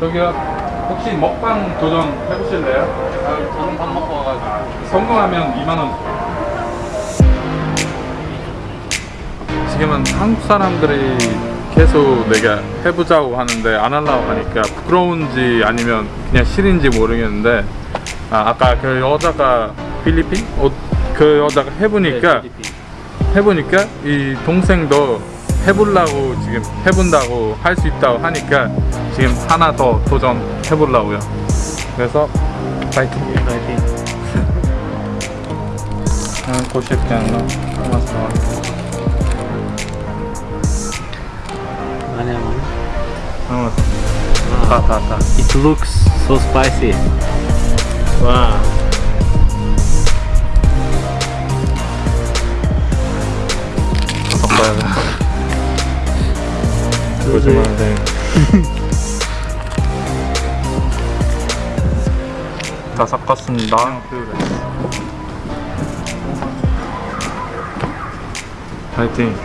저기요 혹시 먹방 도전 해보실래요? 아, 저는 밥 먹고 와가지고 성공하면 2만원 지금은 한국 사람들이 계속 내가 해보자고 하는데 안 하려고 하니까 부끄러운지 아니면 그냥 싫은지 모르겠는데 아, 아까 그 여자가 필리핀? 어, 그 여자가 해보니까 네. 해보니까 이 동생도 해보려고 지금 해본다고 할 수 있다고 하니까 지금 하나 더 도전 해 보려고요. 그래서 파이팅. 파이팅. 아, 고쉽게 않나 고맙어. 아니야 뭐 고맙어 아, 다다다. It looks so spicy. 와. 섞어야 돼 거짓말인데 다 섞었습니다. 파이팅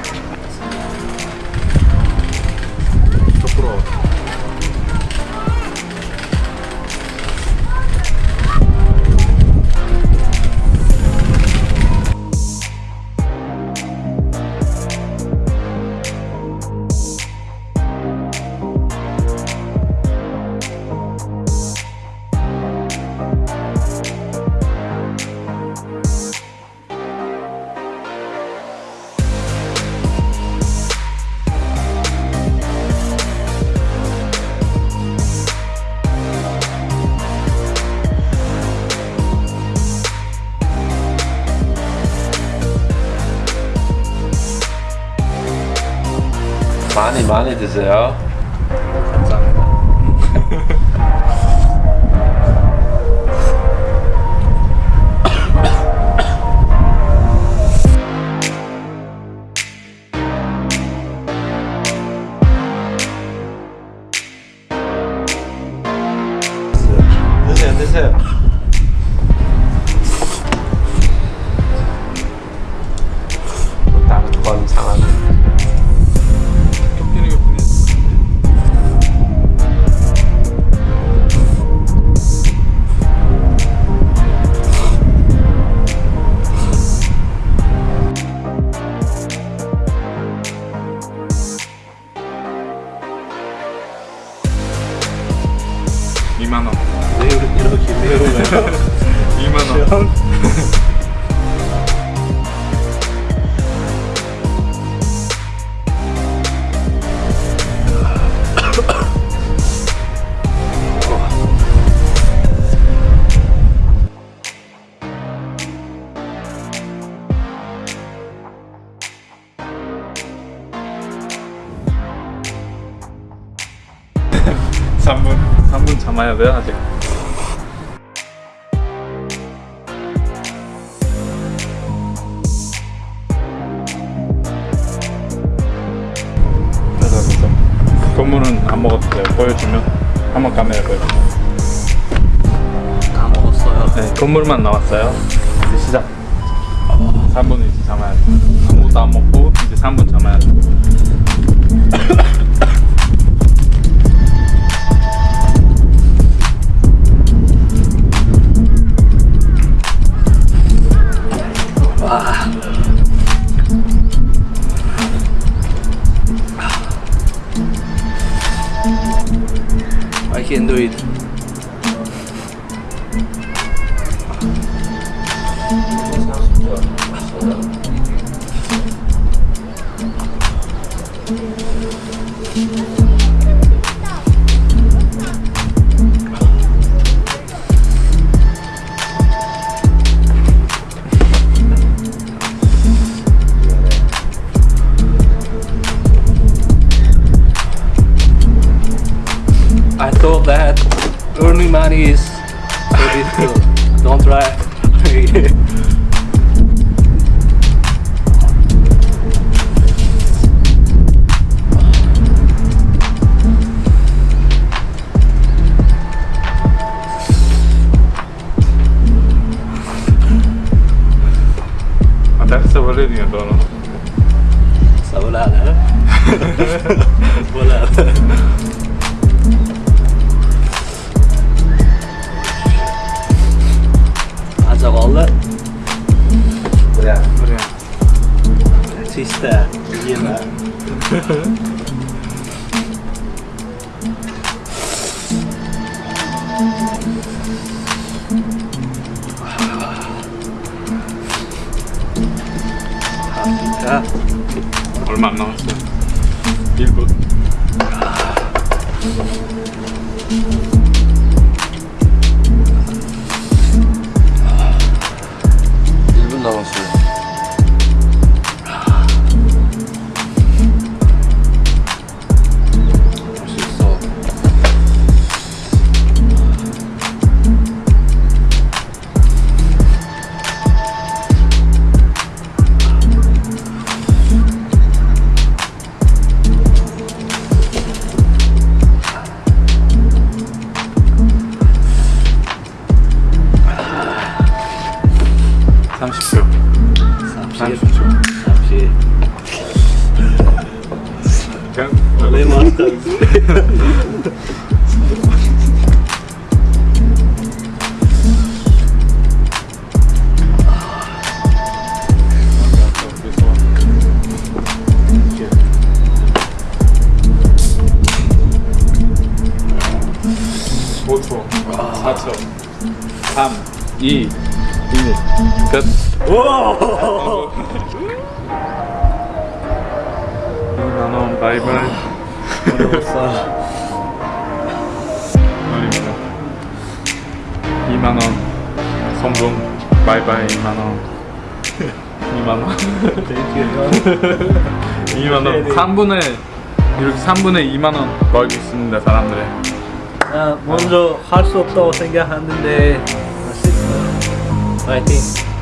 많이 많이 드세요. 왜 이렇게 매워요? 2만 원. 삼분삼분 참아야 돼 아직. 그래서 건물은 안 먹어도 돼요. 보여주면 한번 카메라 보여주면. 다 먹었어요 네, 건물만 나왔어요. 이제 시작. 3분을 이제 참아야 돼. 아무것도 안 먹고 이제 3분 참아야 돼. I can do it. I thought that earning money is so difficult. Don't try. Dire dono. Sta volando, eh? Volando. Zavallı. Buraya. Buraya. Çiste. Yeme. Ha. Olmam lazım. Bir bu. 30초 30초 30 내 마스터 초 4초 3 2 1 끝. 이만원 바이바이 아닙니다 2만원 성공 바이바이 2만원 2만원 Thank you. 2만원 3분의 이렇게 3분의 2만원 벌고 있습니다 사람들이 아, 먼저 할 수 없다고 생각하는데 I think